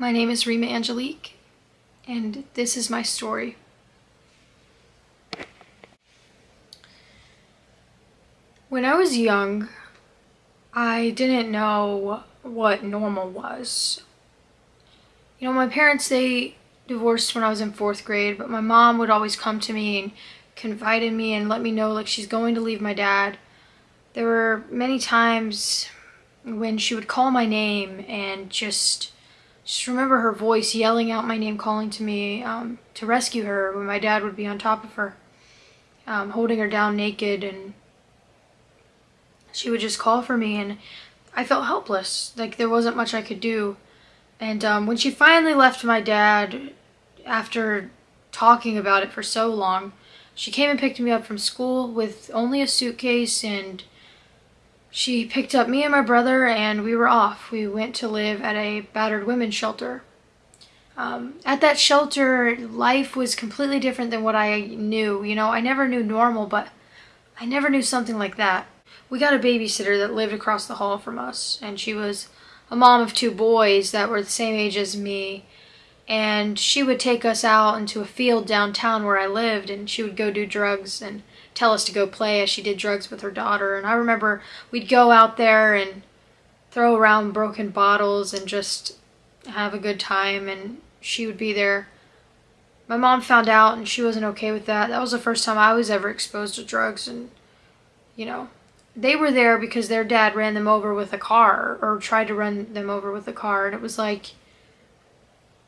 My name is Rima Angelique, and this is my story. When I was young, I didn't know what normal was. You know, my parents, they divorced when I was in fourth grade, but my mom would always come to me and confide in me and let me know like she's going to leave my dad. There were many times when she would call my name and just just remember her voice yelling out my name calling to me um, to rescue her when my dad would be on top of her um, holding her down naked and she would just call for me and I felt helpless. Like there wasn't much I could do. And um, when she finally left my dad after talking about it for so long she came and picked me up from school with only a suitcase and she picked up me and my brother and we were off. We went to live at a battered women's shelter. Um, at that shelter, life was completely different than what I knew. You know, I never knew normal, but I never knew something like that. We got a babysitter that lived across the hall from us, and she was a mom of two boys that were the same age as me. And she would take us out into a field downtown where I lived, and she would go do drugs and tell us to go play as she did drugs with her daughter. And I remember we'd go out there and throw around broken bottles and just have a good time and she would be there. My mom found out and she wasn't okay with that. That was the first time I was ever exposed to drugs and you know, they were there because their dad ran them over with a car or tried to run them over with a car and it was like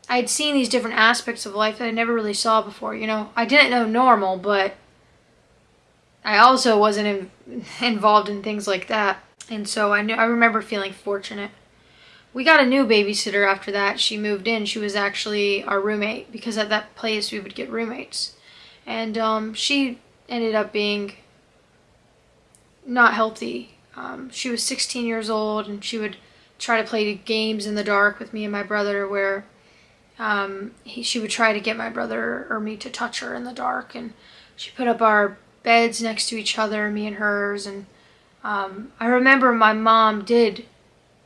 I'd seen these different aspects of life that I never really saw before, you know. I didn't know normal, but I also wasn't in, involved in things like that. And so I knew I remember feeling fortunate. We got a new babysitter after that. She moved in. She was actually our roommate because at that place we would get roommates. And um, she ended up being not healthy. Um, she was 16 years old and she would try to play games in the dark with me and my brother where um, he, she would try to get my brother or me to touch her in the dark and she put up our beds next to each other, me and hers. And um, I remember my mom did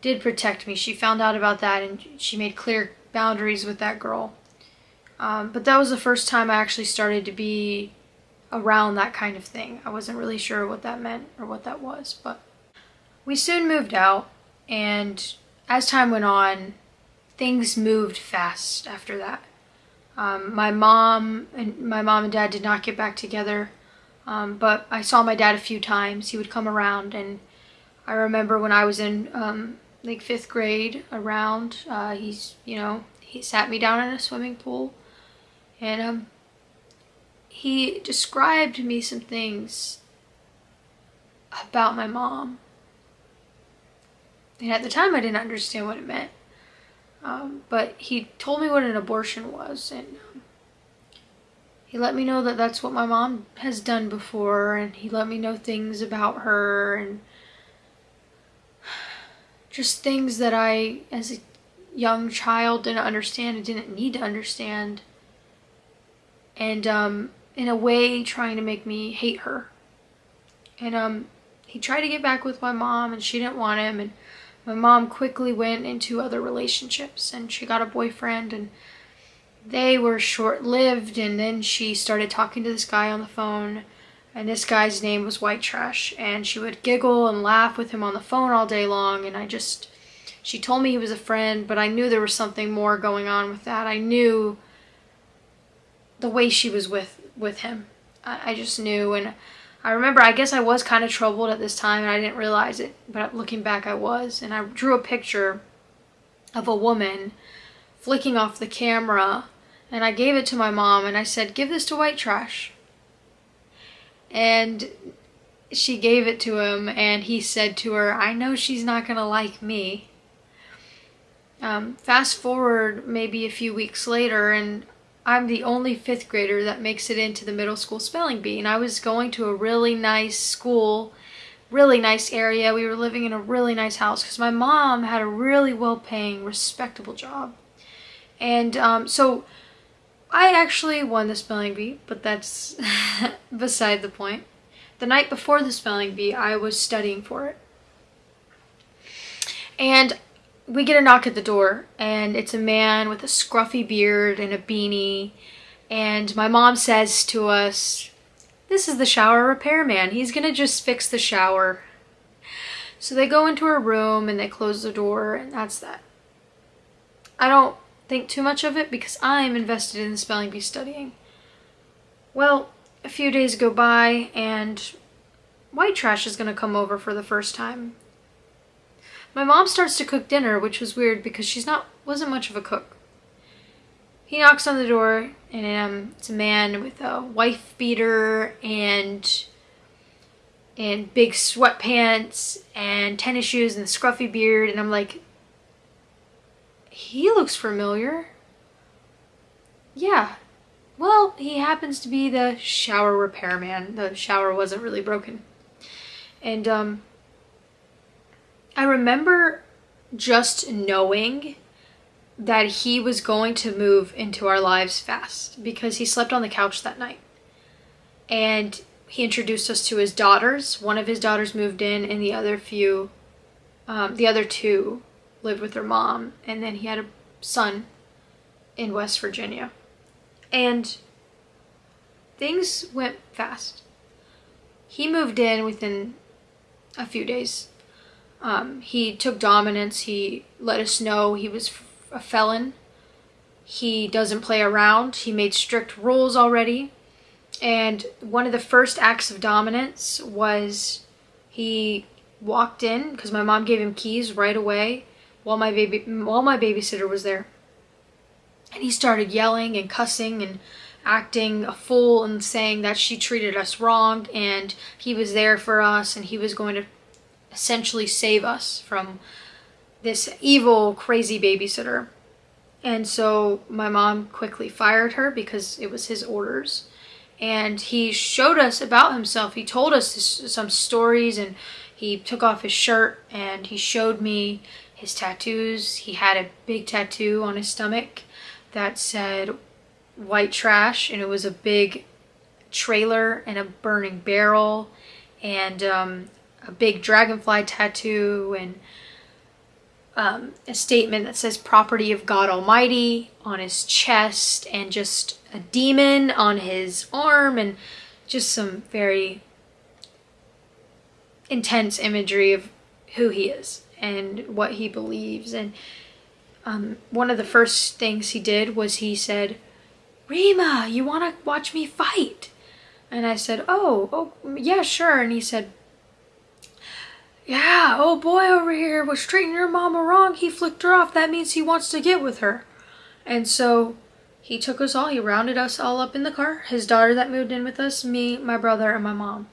did protect me. She found out about that and she made clear boundaries with that girl. Um, but that was the first time I actually started to be around that kind of thing. I wasn't really sure what that meant or what that was, but we soon moved out and as time went on, things moved fast after that. Um, my mom and my mom and dad did not get back together um, but I saw my dad a few times. He would come around and I remember when I was in um, like fifth grade around, uh, he's, you know, he sat me down in a swimming pool and um, he described me some things about my mom. And at the time I didn't understand what it meant. Um, but he told me what an abortion was and he let me know that that's what my mom has done before and he let me know things about her and just things that I as a young child didn't understand and didn't need to understand. And um, in a way trying to make me hate her. And um, he tried to get back with my mom and she didn't want him and my mom quickly went into other relationships and she got a boyfriend and they were short-lived and then she started talking to this guy on the phone and this guy's name was White Trash and she would giggle and laugh with him on the phone all day long and I just she told me he was a friend but I knew there was something more going on with that. I knew the way she was with with him. I, I just knew and I remember I guess I was kind of troubled at this time and I didn't realize it but looking back I was and I drew a picture of a woman flicking off the camera and I gave it to my mom and I said, give this to white trash. And she gave it to him and he said to her, I know she's not going to like me. Um, fast forward maybe a few weeks later and I'm the only fifth grader that makes it into the middle school spelling bee. And I was going to a really nice school, really nice area. We were living in a really nice house because my mom had a really well-paying, respectable job. And um, so I actually won the spelling bee, but that's beside the point. The night before the spelling bee, I was studying for it. And we get a knock at the door and it's a man with a scruffy beard and a beanie and my mom says to us this is the shower repairman he's gonna just fix the shower so they go into her room and they close the door and that's that i don't think too much of it because i'm invested in the spelling bee studying well a few days go by and white trash is gonna come over for the first time my mom starts to cook dinner, which was weird because she's not wasn't much of a cook. He knocks on the door and um, it's a man with a wife beater and and big sweatpants and tennis shoes and a scruffy beard and I'm like he looks familiar. Yeah. Well, he happens to be the shower repairman. The shower wasn't really broken. And um I remember just knowing that he was going to move into our lives fast because he slept on the couch that night. And he introduced us to his daughters. One of his daughters moved in, and the other few, um, the other two lived with her mom. And then he had a son in West Virginia. And things went fast. He moved in within a few days um, he took dominance. He let us know he was a felon. He doesn't play around. He made strict rules already. And one of the first acts of dominance was he walked in because my mom gave him keys right away while my baby while my babysitter was there. And he started yelling and cussing and acting a fool and saying that she treated us wrong and he was there for us and he was going to essentially save us from this evil, crazy babysitter. And so my mom quickly fired her because it was his orders. And he showed us about himself. He told us some stories and he took off his shirt and he showed me his tattoos. He had a big tattoo on his stomach that said white trash and it was a big trailer and a burning barrel and um, a big dragonfly tattoo and um, a statement that says property of God Almighty on his chest and just a demon on his arm and just some very intense imagery of who he is and what he believes. And um, one of the first things he did was he said, Rima, you want to watch me fight? And I said, oh, oh, yeah, sure. And he said, yeah, oh boy over here was treating your mama wrong. He flicked her off. That means he wants to get with her. And so he took us all, he rounded us all up in the car. His daughter that moved in with us, me, my brother, and my mom.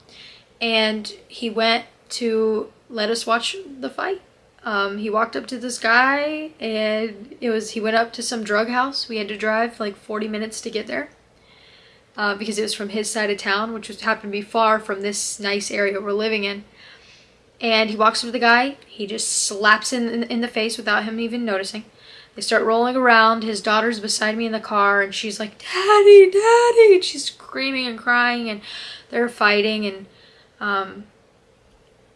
And he went to let us watch the fight. Um, he walked up to this guy and it was he went up to some drug house. We had to drive like 40 minutes to get there. Uh, because it was from his side of town, which was happened to be far from this nice area we're living in and he walks up to the guy. He just slaps him in, in the face without him even noticing. They start rolling around. His daughter's beside me in the car, and she's like, "Daddy, Daddy!" And she's screaming and crying, and they're fighting. And um,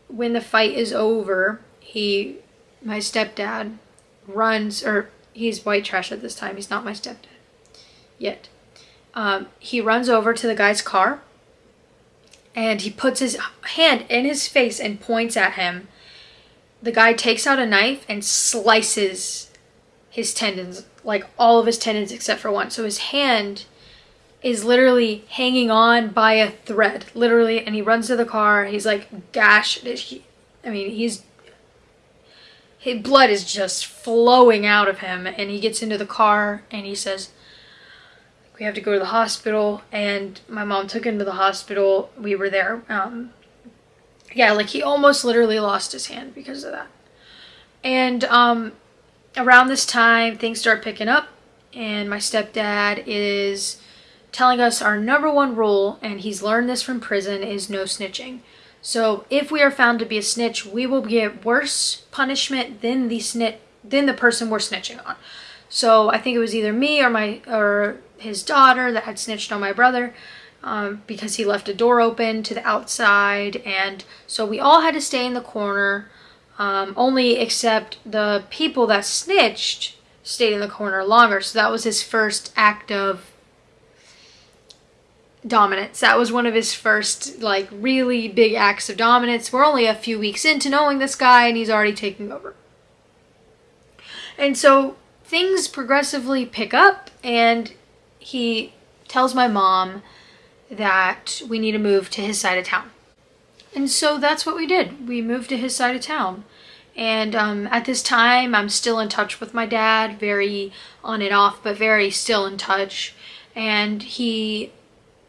when the fight is over, he, my stepdad, runs, or he's white trash at this time. He's not my stepdad yet. Um, he runs over to the guy's car and he puts his hand in his face and points at him. The guy takes out a knife and slices his tendons, like all of his tendons except for one. So his hand is literally hanging on by a thread, literally, and he runs to the car. He's like gashed. I mean, he's his blood is just flowing out of him, and he gets into the car and he says, we have to go to the hospital and my mom took him to the hospital. We were there um, yeah like he almost literally lost his hand because of that. And um, around this time things start picking up and my stepdad is telling us our number one rule and he's learned this from prison is no snitching so if we are found to be a snitch we will get worse punishment than the snitch than the person we're snitching on so I think it was either me or my or his daughter that had snitched on my brother um, because he left a door open to the outside. And so we all had to stay in the corner. Um, only except the people that snitched stayed in the corner longer. So that was his first act of dominance. That was one of his first, like, really big acts of dominance. We're only a few weeks into knowing this guy, and he's already taking over. And so things progressively pick up, and he tells my mom that we need to move to his side of town. And so that's what we did. We moved to his side of town. And um, at this time, I'm still in touch with my dad, very on and off, but very still in touch. And he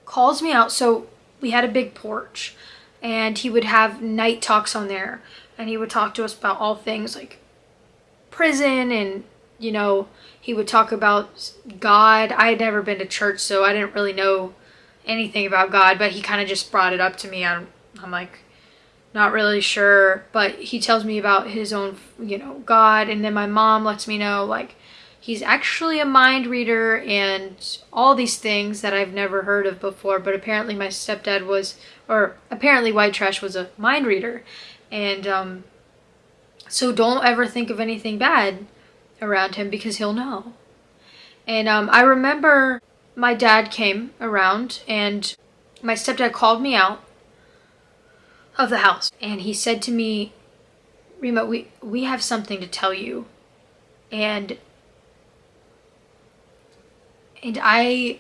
calls me out. So we had a big porch and he would have night talks on there and he would talk to us about all things like prison and you know he would talk about god i had never been to church so i didn't really know anything about god but he kind of just brought it up to me i'm, I'm like not really sure but he tells me about his own you know god and then my mom lets me know like he's actually a mind reader and all these things that I've never heard of before. But apparently, my stepdad was, or apparently, White Trash was a mind reader. And um, so don't ever think of anything bad around him because he'll know. And um, I remember my dad came around and my stepdad called me out of the house and he said to me, Rima, we, we have something to tell you. And and I,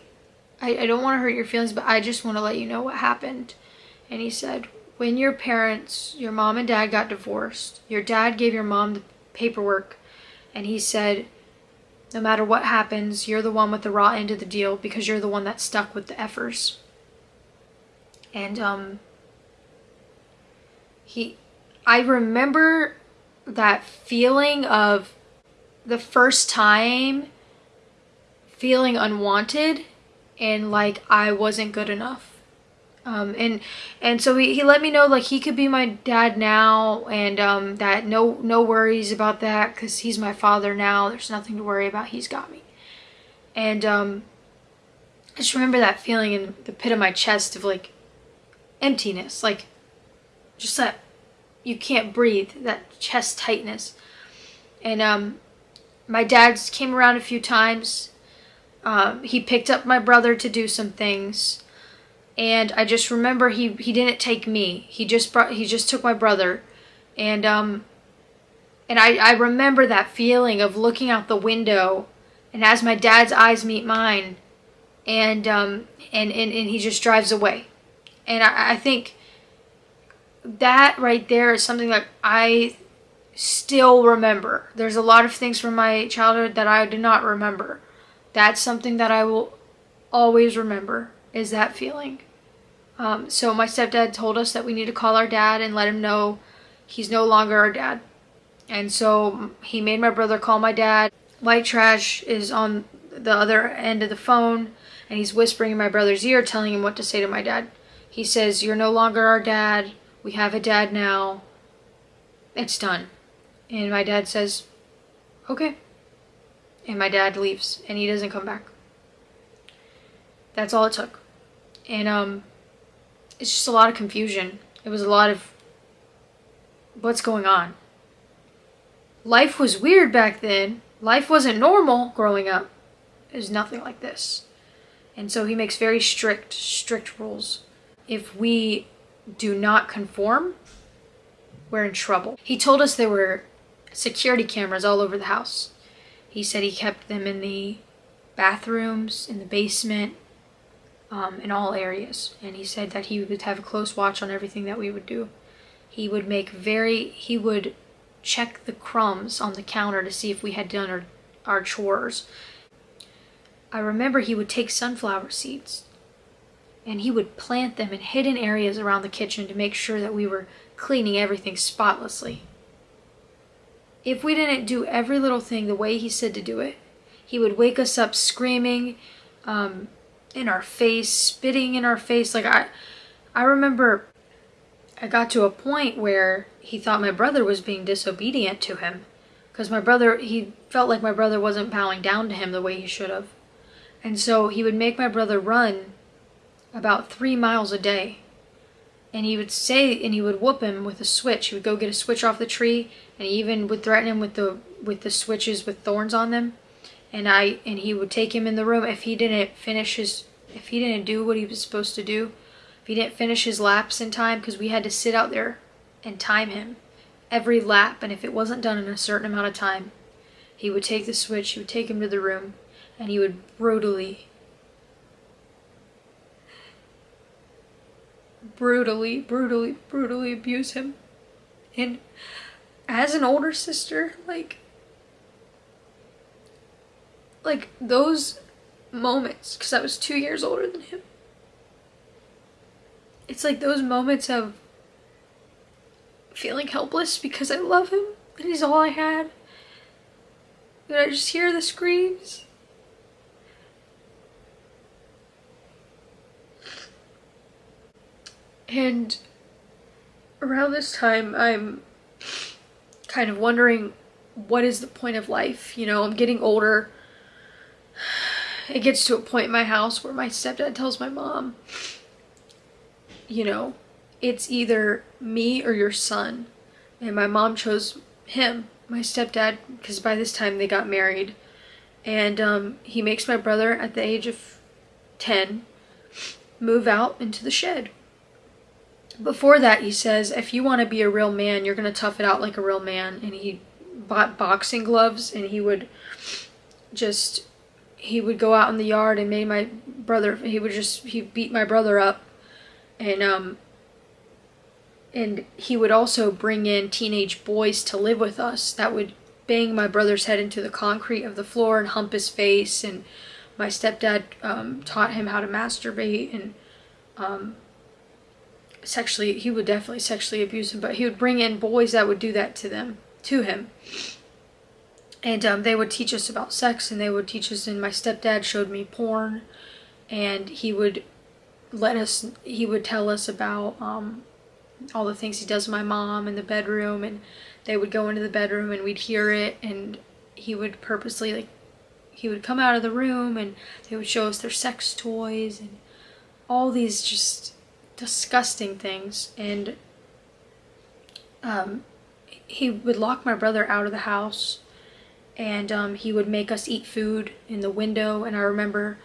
I, I don't want to hurt your feelings, but I just want to let you know what happened. And he said, when your parents, your mom and dad got divorced, your dad gave your mom the paperwork and he said, no matter what happens, you're the one with the raw end of the deal because you're the one that stuck with the effers. And um he I remember that feeling of the first time feeling unwanted and like I wasn't good enough. Um, and and so he, he let me know like he could be my dad now and um, that no no worries about that because he's my father now. There's nothing to worry about. He's got me. And um, I just remember that feeling in the pit of my chest of like emptiness like just that you can't breathe that chest tightness. And um, my dad's came around a few times um, he picked up my brother to do some things, and I just remember he he didn't take me. He just brought he just took my brother, and um, and I I remember that feeling of looking out the window, and as my dad's eyes meet mine, and um and and, and he just drives away, and I, I think that right there is something that I still remember. There's a lot of things from my childhood that I do not remember that's something that I will always remember is that feeling. Um, so my stepdad told us that we need to call our dad and let him know he's no longer our dad. And so he made my brother call my dad. White Trash is on the other end of the phone and he's whispering in my brother's ear telling him what to say to my dad. He says, you're no longer our dad. We have a dad now. It's done. And my dad says, okay and my dad leaves and he doesn't come back. That's all it took. And um it's just a lot of confusion. It was a lot of what's going on. Life was weird back then. Life wasn't normal growing up. It was nothing like this. And so he makes very strict, strict rules. If we do not conform, we're in trouble. He told us there were security cameras all over the house. He said he kept them in the bathrooms, in the basement, um, in all areas. And he said that he would have a close watch on everything that we would do. He would make very, he would check the crumbs on the counter to see if we had done our, our chores. I remember he would take sunflower seeds and he would plant them in hidden areas around the kitchen to make sure that we were cleaning everything spotlessly. If we didn't do every little thing the way he said to do it, he would wake us up screaming um, in our face, spitting in our face. Like I, I remember I got to a point where he thought my brother was being disobedient to him because my brother, he felt like my brother wasn't bowing down to him the way he should have. And so he would make my brother run about three miles a day. And he would say and he would whoop him with a switch. He would go get a switch off the tree and he even would threaten him with the with the switches with thorns on them. And i and he would take him in the room. If he didn't finish his if he didn't do what he was supposed to do if he didn't finish his laps in time because we had to sit out there and time him every lap. And if it wasn't done in a certain amount of time he would take the switch he would take him to the room and he would brutally brutally, brutally, brutally abuse him. And as an older sister, like, like those moments, because I was two years older than him, it's like those moments of feeling helpless because I love him and he's all I had. And I just hear the screams And around this time, I'm kind of wondering what is the point of life? You know, I'm getting older. It gets to a point in my house where my stepdad tells my mom, you know, it's either me or your son. And my mom chose him, my stepdad, because by this time they got married. And um, he makes my brother, at the age of 10, move out into the shed before that he says if you want to be a real man you're going to tough it out like a real man. And he bought boxing gloves and he would just he would go out in the yard and made my brother he would just he beat my brother up. And um and he would also bring in teenage boys to live with us that would bang my brother's head into the concrete of the floor and hump his face. And my stepdad um, taught him how to masturbate. And um, sexually he would definitely sexually abuse him but he would bring in boys that would do that to them to him. And um, they would teach us about sex and they would teach us and my stepdad showed me porn and he would let us he would tell us about um, all the things he does with my mom in the bedroom and they would go into the bedroom and we'd hear it and he would purposely like he would come out of the room and they would show us their sex toys and all these just disgusting things and um, he would lock my brother out of the house and um, he would make us eat food in the window and I remember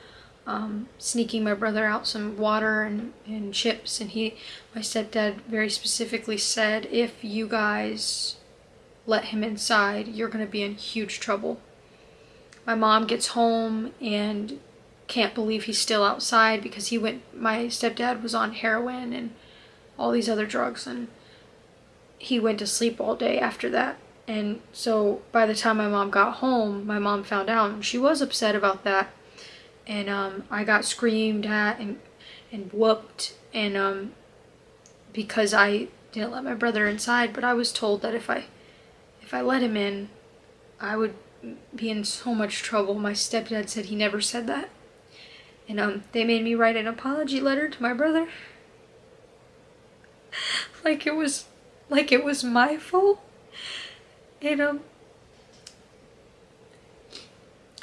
um, sneaking my brother out some water and, and chips and he my stepdad very specifically said if you guys let him inside you're gonna be in huge trouble. My mom gets home and can't believe he's still outside because he went my stepdad was on heroin and all these other drugs and he went to sleep all day after that. And so by the time my mom got home my mom found out and she was upset about that. And um, I got screamed at and and whooped and um, because I didn't let my brother inside but I was told that if I if I let him in I would be in so much trouble. My stepdad said he never said that and um, they made me write an apology letter to my brother. like it was, like it was my fault. And um,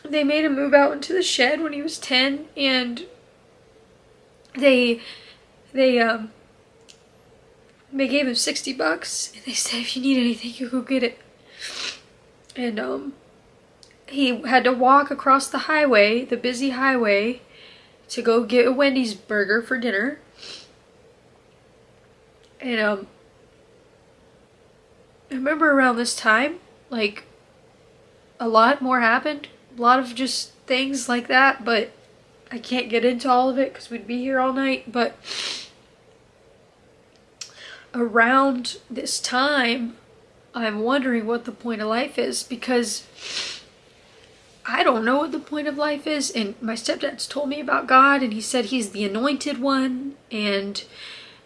they made him move out into the shed when he was 10 and they, they, um, they gave him 60 bucks and they said if you need anything you go get it. And um, he had to walk across the highway, the busy highway, to go get a Wendy's burger for dinner. And um I remember around this time, like a lot more happened. A lot of just things like that, but I can't get into all of it because we'd be here all night. But around this time, I'm wondering what the point of life is because I don't know what the point of life is. And my stepdad's told me about God, and he said he's the anointed one, and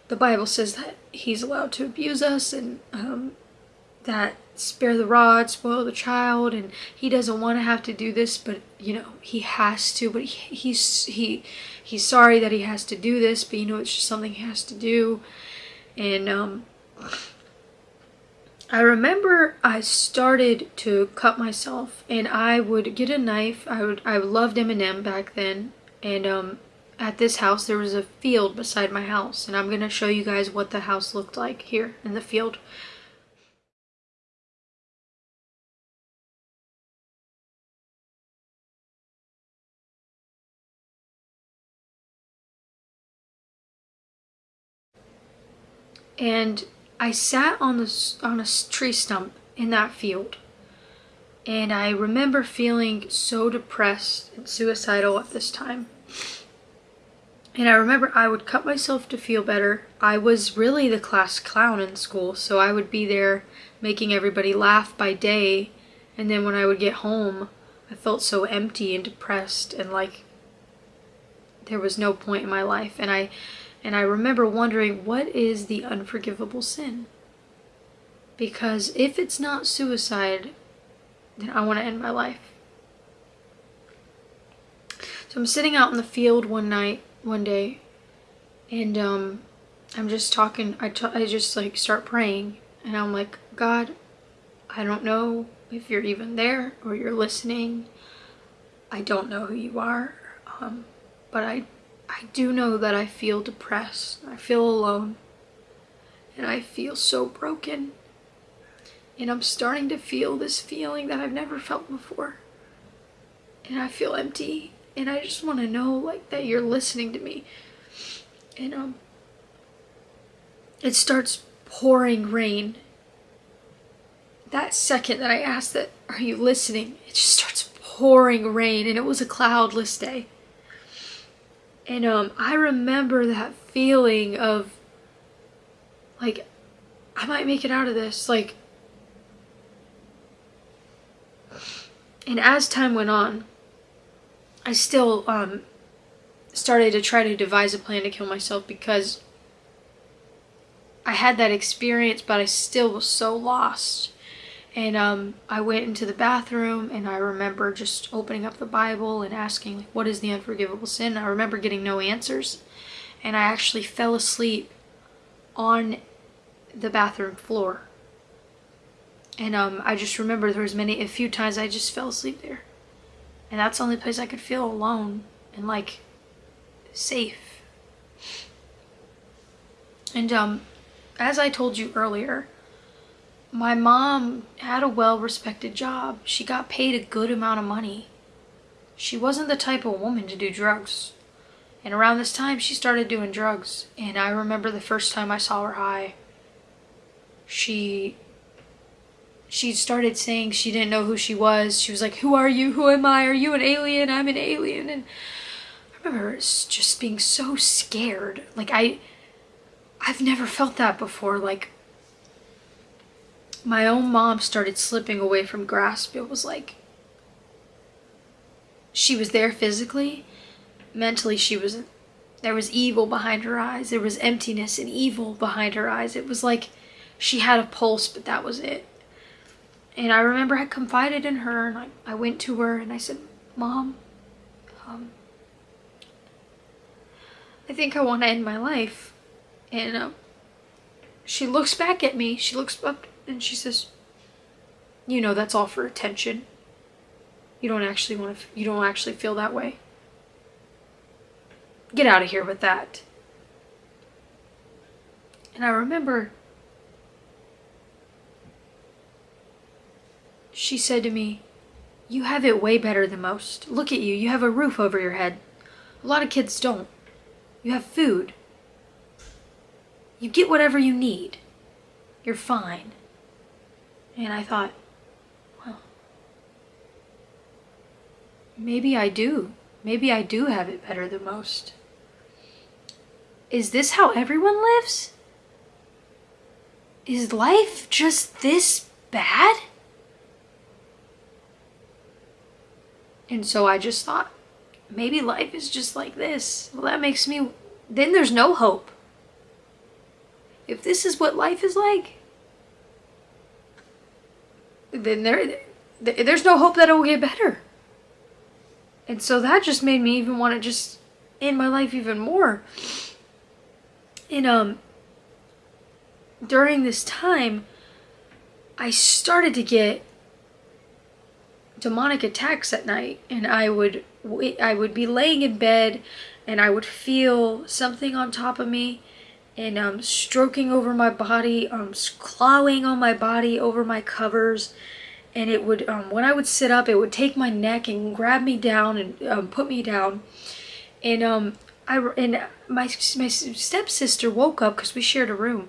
the Bible says that he's allowed to abuse us, and um, that spare the rod, spoil the child, and he doesn't want to have to do this, but you know he has to. But he, he's he he's sorry that he has to do this, but you know it's just something he has to do, and um I remember I started to cut myself and I would get a knife. I would I loved M&M back then and um at this house there was a field beside my house and I'm going to show you guys what the house looked like here in the field. And I sat on the on a tree stump in that field. And I remember feeling so depressed and suicidal at this time. And I remember I would cut myself to feel better. I was really the class clown in school, so I would be there making everybody laugh by day. And then when I would get home, I felt so empty and depressed and like there was no point in my life. And I and I remember wondering, what is the unforgivable sin? Because if it's not suicide, then I want to end my life. So I'm sitting out in the field one night, one day, and um, I'm just talking, I, I just like start praying, and I'm like, God, I don't know if you're even there or you're listening. I don't know who you are, um, but I I do know that I feel depressed. I feel alone. And I feel so broken. And I'm starting to feel this feeling that I've never felt before. And I feel empty. And I just want to know like that you're listening to me. And um it starts pouring rain. That second that I asked that are you listening? It just starts pouring rain and it was a cloudless day. And um, I remember that feeling of like, I might make it out of this. Like, and as time went on, I still um, started to try to devise a plan to kill myself because I had that experience, but I still was so lost. And um, I went into the bathroom and I remember just opening up the Bible and asking, like, what is the unforgivable sin? I remember getting no answers. And I actually fell asleep on the bathroom floor. And um, I just remember there was many, a few times I just fell asleep there. And that's the only place I could feel alone and like safe. And um, as I told you earlier, my mom had a well-respected job. She got paid a good amount of money. She wasn't the type of woman to do drugs. And around this time, she started doing drugs. And I remember the first time I saw her high, she she started saying she didn't know who she was. She was like, who are you? Who am I? Are you an alien? I'm an alien. And I remember just being so scared. Like I, I've never felt that before. Like my own mom started slipping away from grasp. It was like she was there physically, mentally she wasn't. there was evil behind her eyes. There was emptiness and evil behind her eyes. It was like she had a pulse, but that was it. And I remember I confided in her and I, I went to her and I said, Mom, um, I think I want to end my life. And uh, she looks back at me. She looks up and she says, you know, that's all for attention. You don't actually want to, you don't actually feel that way. Get out of here with that. And I remember she said to me, you have it way better than most. Look at you, you have a roof over your head. A lot of kids don't. You have food. You get whatever you need. You're fine. And I thought, well, maybe I do. Maybe I do have it better than most. Is this how everyone lives? Is life just this bad? And so I just thought, maybe life is just like this. Well, that makes me, then there's no hope. If this is what life is like, then there there's no hope that it will get better. And so that just made me even want to just end my life even more. And um during this time I started to get demonic attacks at night and I would I would be laying in bed and I would feel something on top of me and um, stroking over my body, um, clawing on my body over my covers. And it would, um, when I would sit up, it would take my neck and grab me down and um, put me down. And um, I and my my stepsister woke up because we shared a room,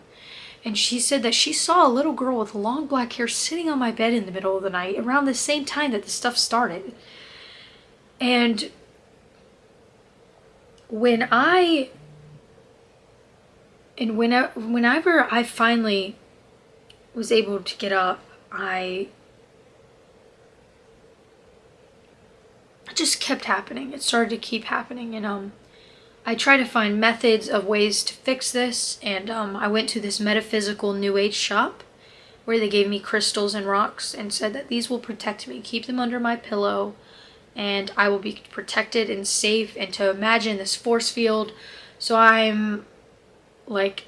and she said that she saw a little girl with long black hair sitting on my bed in the middle of the night around the same time that the stuff started. And when I and whenever whenever I finally was able to get up, I it just kept happening. It started to keep happening and um I tried to find methods of ways to fix this and um, I went to this metaphysical new age shop where they gave me crystals and rocks and said that these will protect me. Keep them under my pillow and I will be protected and safe and to imagine this force field. So I'm like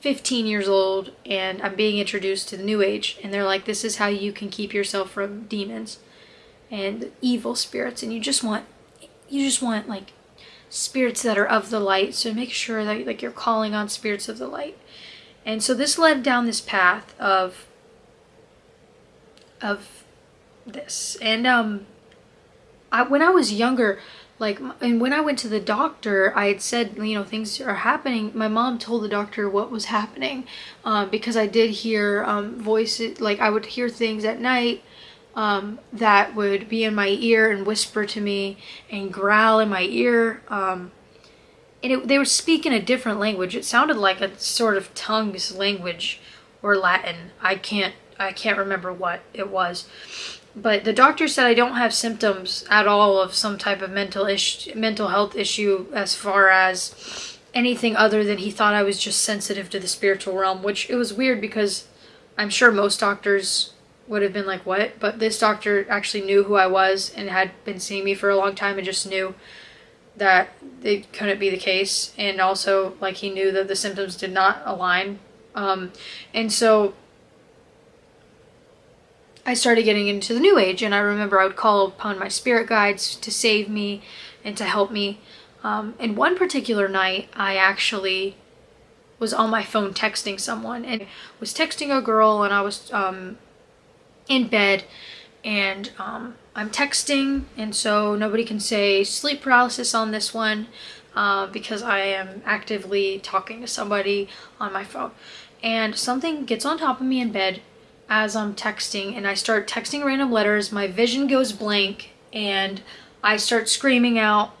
15 years old and I'm being introduced to the new age and they're like this is how you can keep yourself from demons and evil spirits and you just want you just want like spirits that are of the light so make sure that like you're calling on spirits of the light. And so this led down this path of of this. And um I, when I was younger, like, and when I went to the doctor, I had said, you know, things are happening. My mom told the doctor what was happening um, because I did hear um, voices, like, I would hear things at night um, that would be in my ear and whisper to me and growl in my ear. Um, and it, they were speaking a different language. It sounded like a sort of tongues language or Latin. I can't, I can't remember what it was but the doctor said I don't have symptoms at all of some type of mental issue, mental health issue as far as anything other than he thought I was just sensitive to the spiritual realm, which it was weird because I'm sure most doctors would have been like, what? But this doctor actually knew who I was and had been seeing me for a long time and just knew that it couldn't be the case. And also, like, he knew that the symptoms did not align. Um, and so I started getting into the new age and I remember I would call upon my spirit guides to save me and to help me. Um, and one particular night I actually was on my phone texting someone and was texting a girl and I was um, in bed and um, I'm texting and so nobody can say sleep paralysis on this one uh, because I am actively talking to somebody on my phone. And something gets on top of me in bed as I'm texting and I start texting random letters, my vision goes blank and I start screaming out,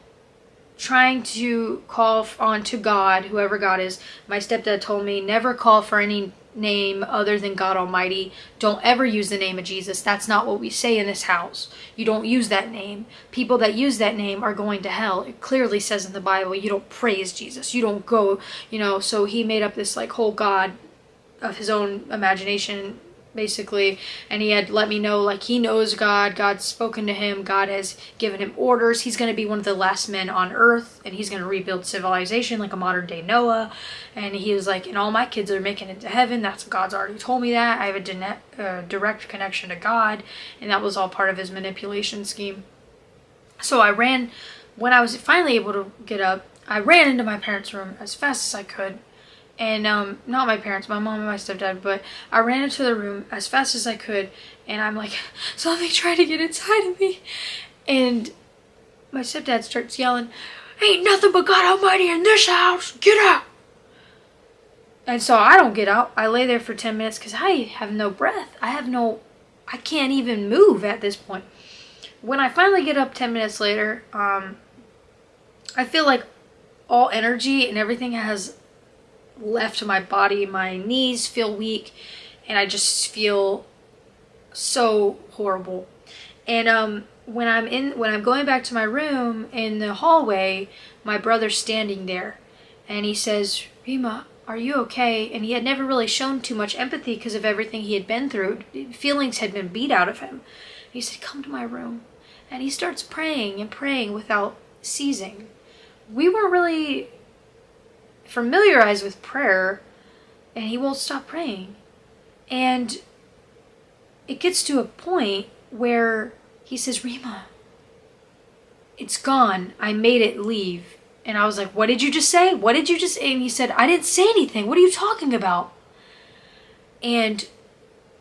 trying to call on to God, whoever God is. My stepdad told me never call for any name other than God Almighty. Don't ever use the name of Jesus. That's not what we say in this house. You don't use that name. People that use that name are going to hell. It clearly says in the Bible, you don't praise Jesus. You don't go, you know, so he made up this like whole God of his own imagination basically and he had let me know like he knows god god's spoken to him god has given him orders. He's going to be one of the last men on earth and he's going to rebuild civilization like a modern day noah. And he was like and all my kids are making it to heaven. That's god's already told me that. I have a uh, direct connection to god and that was all part of his manipulation scheme. So i ran when i was finally able to get up i ran into my parents room as fast as i could and um, not my parents, my mom and my stepdad, but I ran into the room as fast as I could, and I'm like, something tried to get inside of me, and my stepdad starts yelling, ain't nothing but God Almighty in this house, get out! And so I don't get out. I lay there for 10 minutes because I have no breath. I have no, I can't even move at this point. When I finally get up 10 minutes later, um, I feel like all energy and everything has left my body. My knees feel weak and I just feel so horrible. And um, when I'm in, when I'm going back to my room in the hallway, my brother's standing there and he says, Rima, are you okay? And he had never really shown too much empathy because of everything he had been through. Feelings had been beat out of him. He said, come to my room. And he starts praying and praying without ceasing. We weren't really familiarized with prayer and he won't stop praying. And it gets to a point where he says, Rima, it's gone. I made it leave. And I was like, what did you just say? What did you just say? And he said, I didn't say anything. What are you talking about? And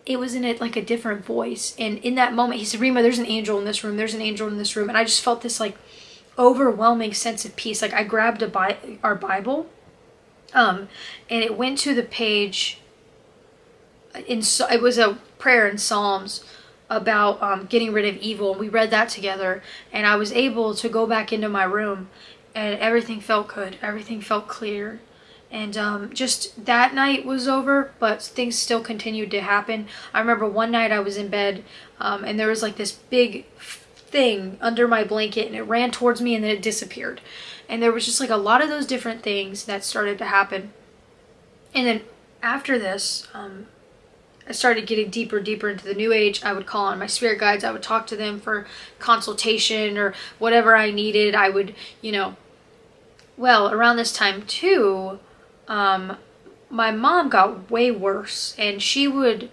it was in it like a different voice. And in that moment, he said, Rima, there's an angel in this room. There's an angel in this room. And I just felt this like overwhelming sense of peace. Like I grabbed a Bi- our Bible um, and it went to the page in, it was a prayer in Psalms about um, getting rid of evil. We read that together, and I was able to go back into my room, and everything felt good. Everything felt clear. And um, just that night was over, but things still continued to happen. I remember one night I was in bed, um, and there was like this big thing under my blanket, and it ran towards me, and then it disappeared. And there was just like a lot of those different things that started to happen. And then after this, um, I started getting deeper, deeper into the new age. I would call on my spirit guides. I would talk to them for consultation or whatever I needed. I would, you know, well, around this time too, um, my mom got way worse and she would,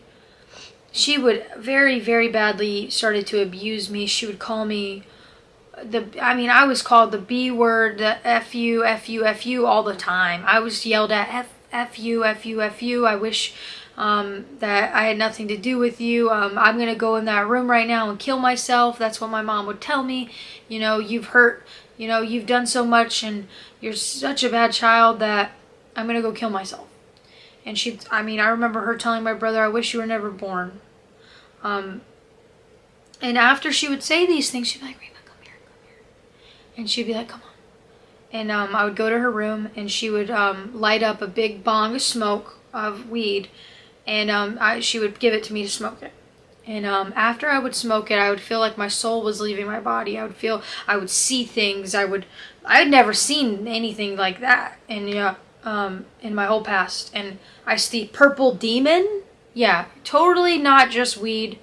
she would very, very badly started to abuse me. She would call me the, I mean, I was called the B word, the F you, F you, F you all the time. I was yelled at F, F you, F you, F you. I wish um, that I had nothing to do with you. Um, I'm to go in that room right now and kill myself. That's what my mom would tell me. You know, you've hurt, you know, you've done so much and you're such a bad child that I'm to go kill myself. And she, I mean, I remember her telling my brother, I wish you were never born. Um, and after she would say these things, she'd be like, Rima, come here, come here. And she'd be like, come on. And um, I would go to her room and she would um, light up a big bong of smoke of weed and um, I, she would give it to me to smoke it. And um, after I would smoke it, I would feel like my soul was leaving my body. I would feel, I would see things. I would, I had never seen anything like that in yeah, um, in my whole past. And I see purple demon. Yeah, totally not just weed.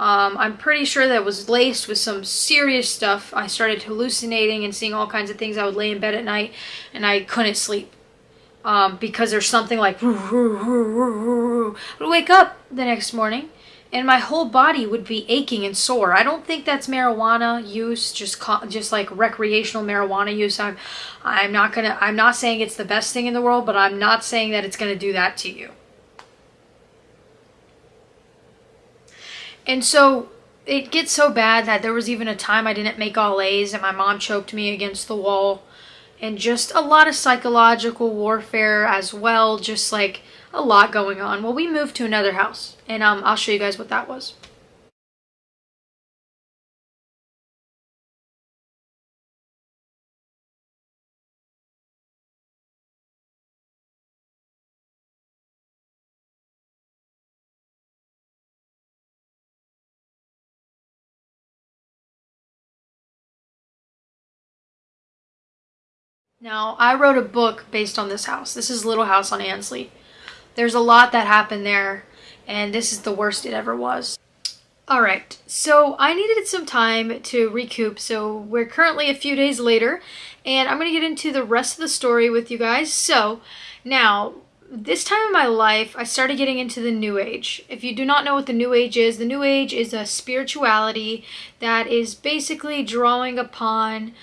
Um, I'm pretty sure that was laced with some serious stuff. I started hallucinating and seeing all kinds of things. I would lay in bed at night and I couldn't sleep um, because there's something like I would wake up the next morning and my whole body would be aching and sore. I don't think that's marijuana use, just just like recreational marijuana use. I'm I'm not gonna I'm not saying it's the best thing in the world, but I'm not saying that it's gonna do that to you. And so it gets so bad that there was even a time I didn't make all A's and my mom choked me against the wall and just a lot of psychological warfare as well, just like a lot going on. Well, we moved to another house, and um, I'll show you guys what that was. Now, I wrote a book based on this house. This is Little House on Ansley. There's a lot that happened there, and this is the worst it ever was. Alright, so I needed some time to recoup, so we're currently a few days later, and I'm going to get into the rest of the story with you guys. So, now, this time in my life, I started getting into the New Age. If you do not know what the New Age is, the New Age is a spirituality that is basically drawing upon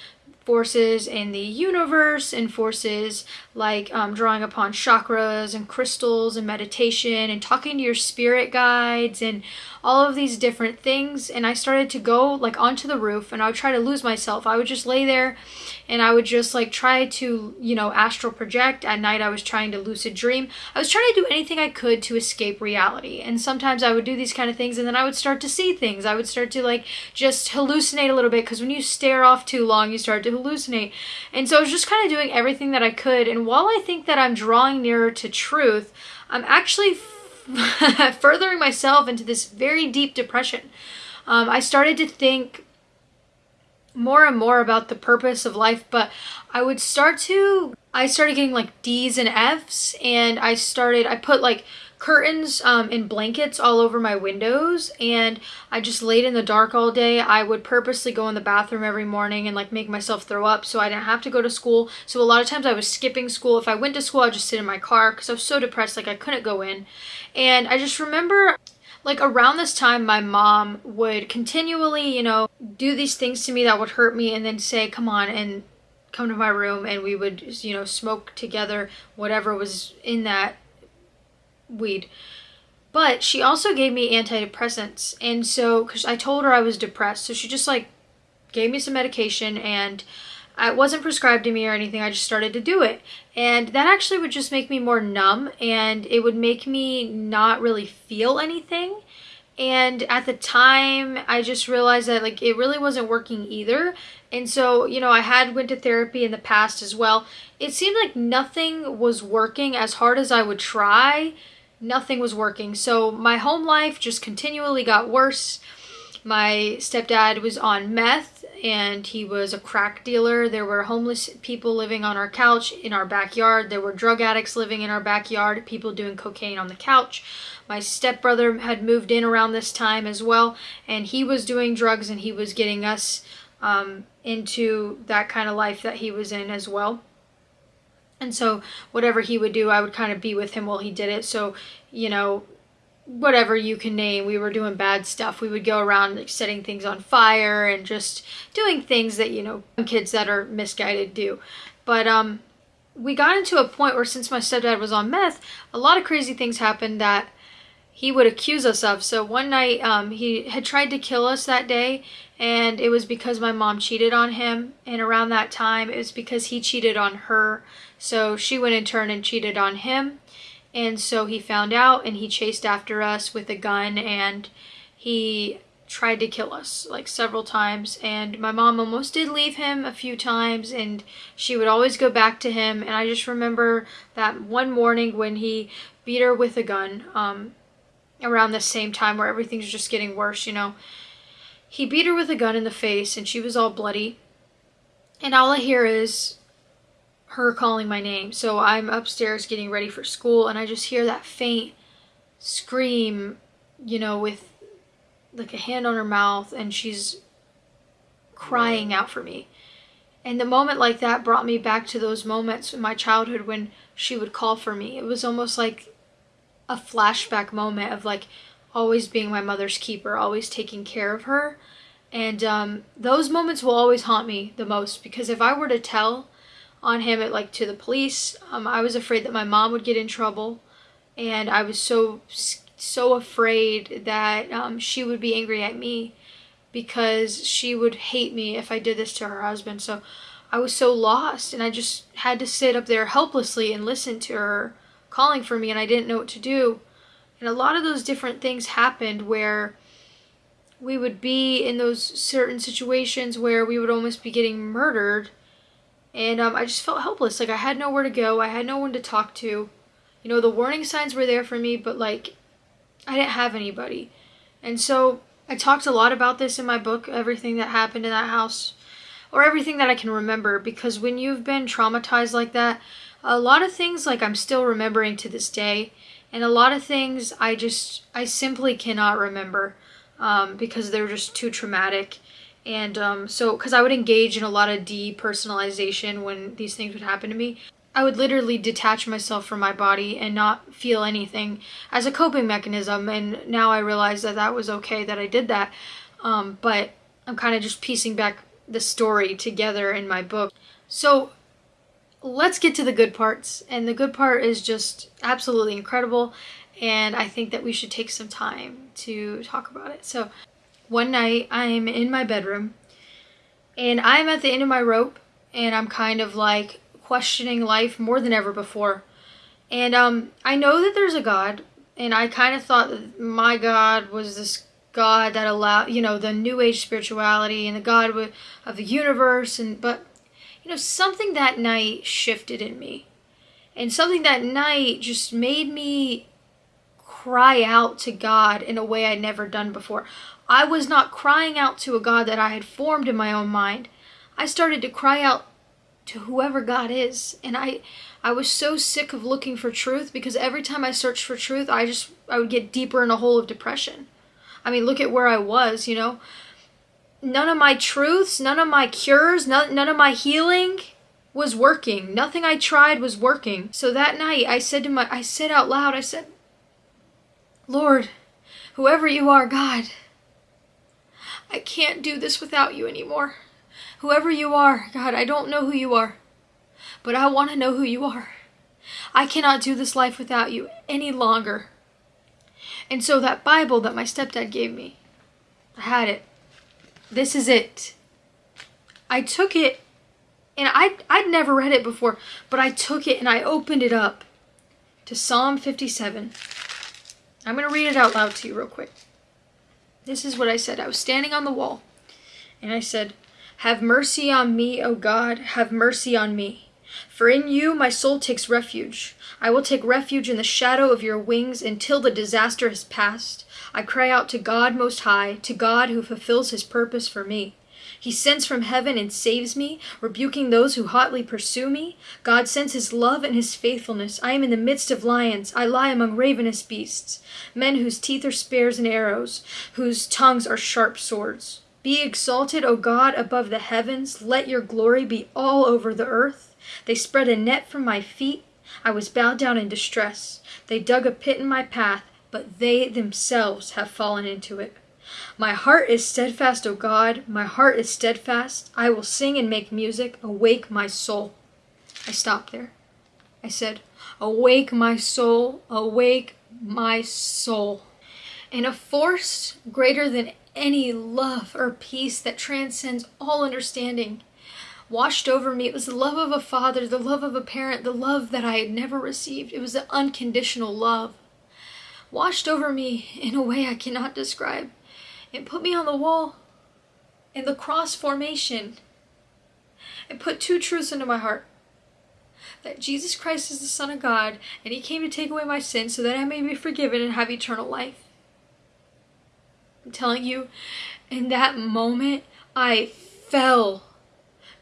forces in the universe and forces like um, drawing upon chakras and crystals and meditation and talking to your spirit guides and all of these different things and I started to go like onto the roof and I would try to lose myself. I would just lay there and I would just like try to, you know, astral project. At night I was trying to lucid dream. I was trying to do anything I could to escape reality. And sometimes I would do these kind of things and then I would start to see things. I would start to like just hallucinate a little bit because when you stare off too long, you start to hallucinate. And so I was just kind of doing everything that I could. And while I think that I'm drawing nearer to truth, I'm actually furthering myself into this very deep depression. Um, I started to think more and more about the purpose of life, but I would start to, I started getting like D's and F's and I started, I put like curtains um, and blankets all over my windows and I just laid in the dark all day. I would purposely go in the bathroom every morning and like make myself throw up so I didn't have to go to school. So a lot of times I was skipping school. If I went to school, I'd just sit in my car because I was so depressed like I couldn't go in. And I just remember like around this time my mom would continually you know do these things to me that would hurt me and then say come on and come to my room and we would you know smoke together whatever was in that weed but she also gave me antidepressants and so because i told her i was depressed so she just like gave me some medication and it wasn't prescribed to me or anything. I just started to do it. And that actually would just make me more numb and it would make me not really feel anything. And at the time, I just realized that like it really wasn't working either. And so, you know, I had went to therapy in the past as well. It seemed like nothing was working as hard as I would try. Nothing was working. So my home life just continually got worse. My stepdad was on meth and he was a crack dealer. There were homeless people living on our couch in our backyard. There were drug addicts living in our backyard, people doing cocaine on the couch. My stepbrother had moved in around this time as well, and he was doing drugs and he was getting us um, into that kind of life that he was in as well. And so, whatever he would do, I would kind of be with him while he did it. So, you know, whatever you can name. We were doing bad stuff. We would go around like, setting things on fire and just doing things that, you know, kids that are misguided do. But um we got into a point where since my stepdad was on meth, a lot of crazy things happened that he would accuse us of. So one night um, he had tried to kill us that day and it was because my mom cheated on him and around that time it was because he cheated on her. So she went in turn and cheated on him. And so he found out and he chased after us with a gun and he tried to kill us like several times. And my mom almost did leave him a few times and she would always go back to him. And I just remember that one morning when he beat her with a gun um, around the same time where everything's just getting worse you know. He beat her with a gun in the face and she was all bloody. And all I hear is her calling my name. So I'm upstairs getting ready for school and I just hear that faint scream, you know, with like a hand on her mouth and she's crying out for me. And the moment like that brought me back to those moments in my childhood when she would call for me. It was almost like a flashback moment of like always being my mother's keeper, always taking care of her. And um, those moments will always haunt me the most because if I were to tell on him at like to the police. Um, I was afraid that my mom would get in trouble, and I was so so afraid that um, she would be angry at me because she would hate me if I did this to her husband. So I was so lost, and I just had to sit up there helplessly and listen to her calling for me, and I didn't know what to do. And a lot of those different things happened where we would be in those certain situations where we would almost be getting murdered and um, I just felt helpless. Like I had nowhere to go. I had no one to talk to. You know, the warning signs were there for me, but like I didn't have anybody. And so I talked a lot about this in my book, everything that happened in that house, or everything that I can remember, because when you've been traumatized like that, a lot of things like I'm still remembering to this day, and a lot of things I just, I simply cannot remember um, because they're just too traumatic. And um, so, because I would engage in a lot of depersonalization when these things would happen to me, I would literally detach myself from my body and not feel anything as a coping mechanism. And now I realize that that was okay that I did that. Um, but I'm kind of just piecing back the story together in my book. So let's get to the good parts. And the good part is just absolutely incredible. And I think that we should take some time to talk about it. So one night I'm in my bedroom and I'm at the end of my rope and I'm kind of like questioning life more than ever before. And um, I know that there's a God, and I kind of thought that my God was this God that allowed, you know, the New Age spirituality and the God of the universe. And but, you know, something that night shifted in me, and something that night just made me cry out to God in a way I'd never done before. I was not crying out to a God that I had formed in my own mind. I started to cry out to whoever God is. And I I was so sick of looking for truth because every time I searched for truth, I just I would get deeper in a hole of depression. I mean, look at where I was, you know. None of my truths, none of my cures, none, none of my healing was working. Nothing I tried was working. So that night I said to my I said out loud, I said, "Lord, Whoever you are, God, I can't do this without you anymore. Whoever you are, God, I don't know who you are, but I want to know who you are. I cannot do this life without you any longer. And so that Bible that my stepdad gave me, I had it. This is it. I took it and I I'd never read it before, but I took it and I opened it up to Psalm 57. I'm going to read it out loud to you real quick. This is what I said. I was standing on the wall and I said, Have mercy on me, O God, have mercy on me. For in you my soul takes refuge. I will take refuge in the shadow of your wings until the disaster has passed. I cry out to God Most High, to God who fulfills his purpose for me. He sends from heaven and saves me, rebuking those who hotly pursue me. God sends his love and his faithfulness. I am in the midst of lions. I lie among ravenous beasts, men whose teeth are spears and arrows, whose tongues are sharp swords. Be exalted, O God, above the heavens. Let your glory be all over the earth. They spread a net for my feet. I was bowed down in distress. They dug a pit in my path, but they themselves have fallen into it. My heart is steadfast, O God, my heart is steadfast. I will sing and make music. Awake, my soul. I stopped there. I said, Awake, my soul, awake, my soul. And a force greater than any love or peace that transcends all understanding washed over me. It was the love of a father, the love of a parent, the love that I had never received. It was the unconditional love. Washed over me in a way I cannot describe. It put me on the wall in the cross formation. It put two truths into my heart. That Jesus Christ is the Son of God, and He came to take away my sins so that I may be forgiven and have eternal life. I'm telling you, in that moment, I fell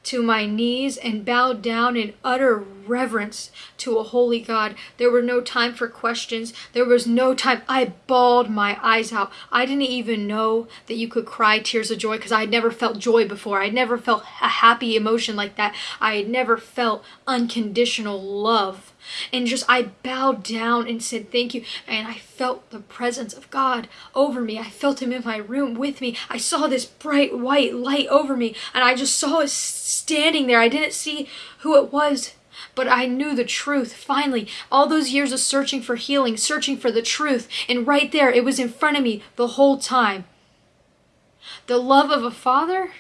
to my knees and bowed down in utter reverence to a holy God. There were no time for questions. There was no time. I bawled my eyes out. I didn't even know that you could cry tears of joy because I had never felt joy before. I had never felt a happy emotion like that. I had never felt unconditional love and just I bowed down and said thank you and I felt the presence of God over me. I felt him in my room with me. I saw this bright white light over me and I just saw it standing there. I didn't see who it was but I knew the truth. Finally, all those years of searching for healing, searching for the truth, and right there, it was in front of me the whole time. The love of a father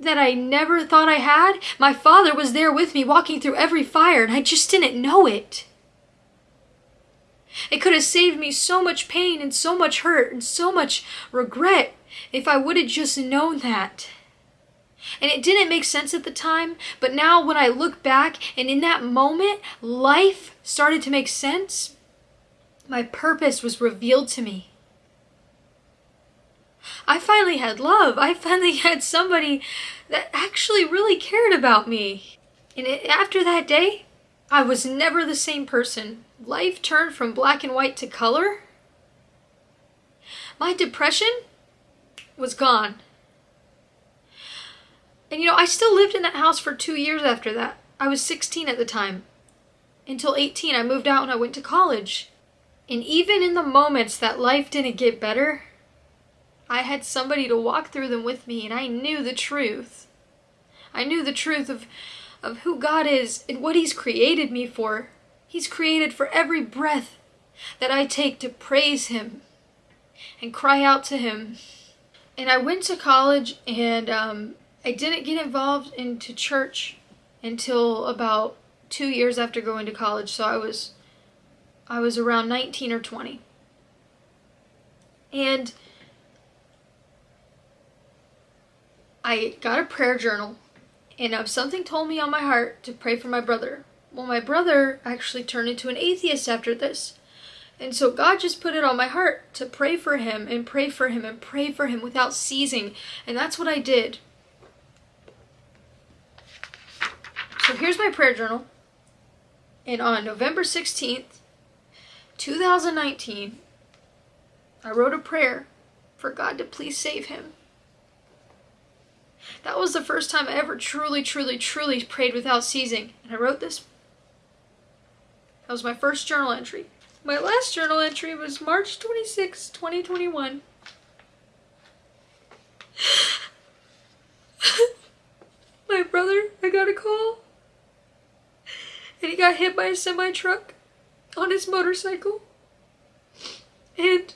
that I never thought I had. My father was there with me walking through every fire and I just didn't know it. It could have saved me so much pain and so much hurt and so much regret if I would have just known that. And it didn't make sense at the time, but now when I look back and in that moment, life started to make sense, my purpose was revealed to me. I finally had love. I finally had somebody that actually really cared about me. And it, after that day, I was never the same person. Life turned from black and white to color. My depression was gone. And you know, I still lived in that house for two years after that. I was 16 at the time. Until 18, I moved out and I went to college. And even in the moments that life didn't get better, I had somebody to walk through them with me and I knew the truth. I knew the truth of, of who God is and what He's created me for. He's created for every breath that I take to praise Him and cry out to Him. And I went to college and um, I didn't get involved into church until about two years after going to college. So I was I was around 19 or 20. And I got a prayer journal and uh, something told me on my heart to pray for my brother. Well, my brother actually turned into an atheist after this. And so God just put it on my heart to pray for him and pray for him and pray for him without ceasing. And that's what I did. So here's my prayer journal. And on November 16th, 2019, I wrote a prayer for God to please save him. That was the first time I ever truly, truly, truly prayed without ceasing. And I wrote this. That was my first journal entry. My last journal entry was March 26, 2021. My brother, I got a call. And he got hit by a semi truck on his motorcycle. And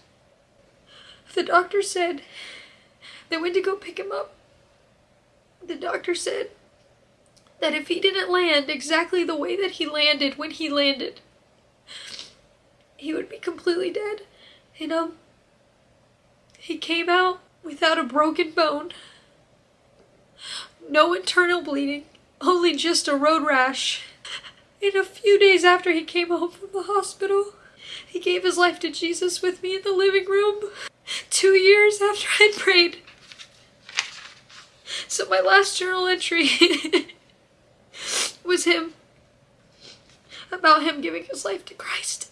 the doctor said they went to go pick him up. The doctor said that if he didn't land exactly the way that he landed when he landed, he would be completely dead. And um, he came out without a broken bone, no internal bleeding, only just a road rash. And a few days after he came home from the hospital, he gave his life to Jesus with me in the living room. Two years after I prayed. So my last journal entry was him, about him giving his life to Christ.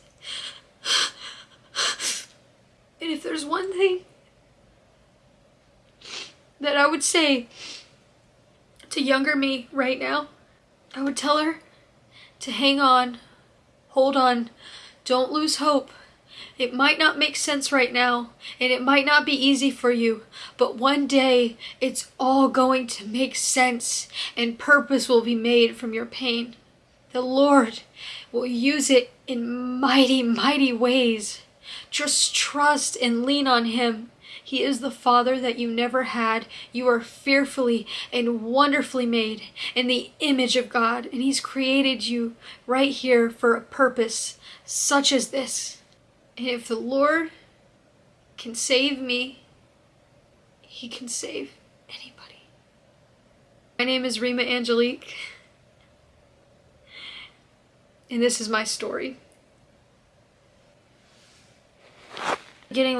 And if there's one thing that I would say to younger me right now, I would tell her to hang on, hold on, don't lose hope. It might not make sense right now, and it might not be easy for you, but one day it's all going to make sense, and purpose will be made from your pain. The Lord will use it in mighty, mighty ways. Just trust and lean on Him. He is the Father that you never had. You are fearfully and wonderfully made in the image of God, and He's created you right here for a purpose such as this. And if the Lord can save me, He can save anybody. My name is Rima Angelique, and this is my story. Getting